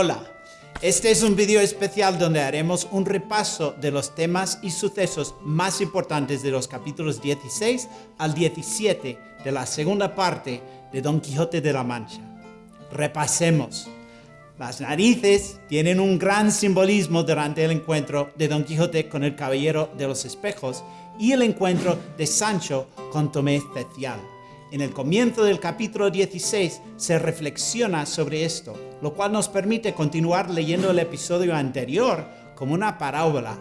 Hola, este es un video especial donde haremos un repaso de los temas y sucesos más importantes de los capítulos 16 al 17 de la segunda parte de Don Quijote de la Mancha. Repasemos. Las narices tienen un gran simbolismo durante el encuentro de Don Quijote con el Caballero de los Espejos y el encuentro de Sancho con Tomé Cecial. En el comienzo del capítulo 16 se reflexiona sobre esto, lo cual nos permite continuar leyendo el episodio anterior como una parábola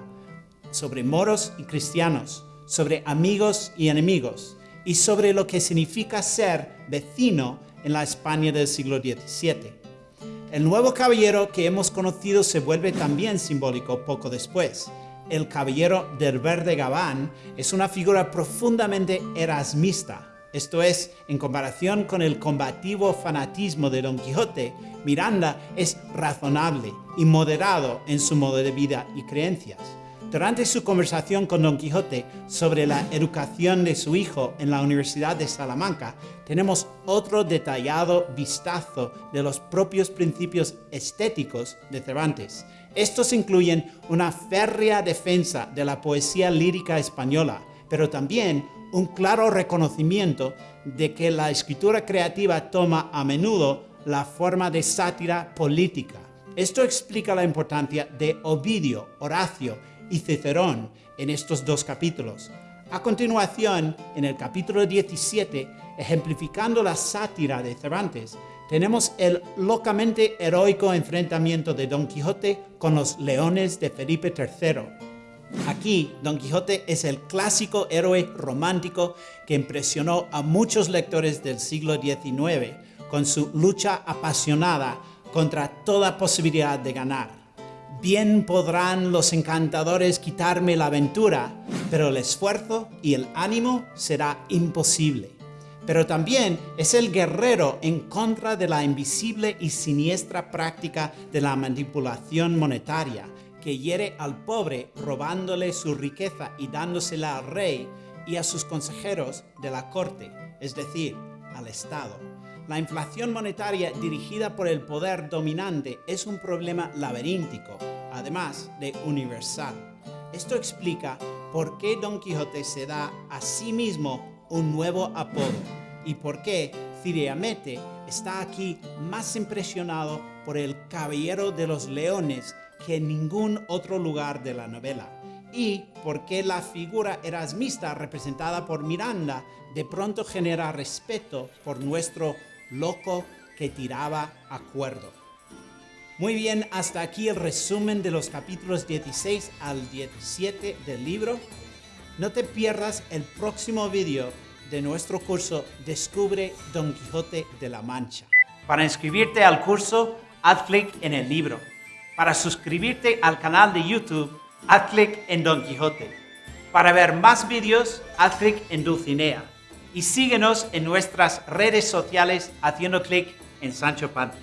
sobre moros y cristianos, sobre amigos y enemigos, y sobre lo que significa ser vecino en la España del siglo XVII. El nuevo caballero que hemos conocido se vuelve también simbólico poco después. El caballero del verde gabán es una figura profundamente erasmista, esto es, en comparación con el combativo fanatismo de Don Quijote, Miranda es razonable y moderado en su modo de vida y creencias. Durante su conversación con Don Quijote sobre la educación de su hijo en la Universidad de Salamanca, tenemos otro detallado vistazo de los propios principios estéticos de Cervantes. Estos incluyen una férrea defensa de la poesía lírica española, pero también un claro reconocimiento de que la escritura creativa toma a menudo la forma de sátira política. Esto explica la importancia de Ovidio, Horacio y Cicerón en estos dos capítulos. A continuación, en el capítulo 17, ejemplificando la sátira de Cervantes, tenemos el locamente heroico enfrentamiento de Don Quijote con los leones de Felipe III. Aquí, Don Quijote es el clásico héroe romántico que impresionó a muchos lectores del siglo XIX con su lucha apasionada contra toda posibilidad de ganar. Bien podrán los encantadores quitarme la aventura, pero el esfuerzo y el ánimo será imposible. Pero también es el guerrero en contra de la invisible y siniestra práctica de la manipulación monetaria, que hiere al pobre robándole su riqueza y dándosela al rey y a sus consejeros de la corte, es decir, al Estado. La inflación monetaria dirigida por el poder dominante es un problema laberíntico, además de universal. Esto explica por qué Don Quijote se da a sí mismo un nuevo apodo y por qué Ciriamete está aquí más impresionado por el Caballero de los Leones que en ningún otro lugar de la novela. Y porque la figura erasmista representada por Miranda de pronto genera respeto por nuestro loco que tiraba a cuerdo. Muy bien, hasta aquí el resumen de los capítulos 16 al 17 del libro. No te pierdas el próximo vídeo de nuestro curso Descubre Don Quijote de la Mancha. Para inscribirte al curso, haz clic en el libro. Para suscribirte al canal de YouTube, haz clic en Don Quijote. Para ver más vídeos, haz clic en Dulcinea. Y síguenos en nuestras redes sociales haciendo clic en Sancho Panza.